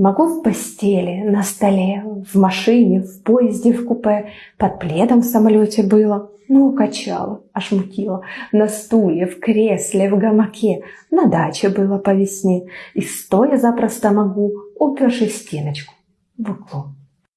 Могу в постели, на столе, в машине, в поезде, в купе, под пледом в самолете было. Ну, качало, аж мутило. На стуле, в кресле, в гамаке, на даче было по весне. И стоя запросто могу, уперши стеночку в углу.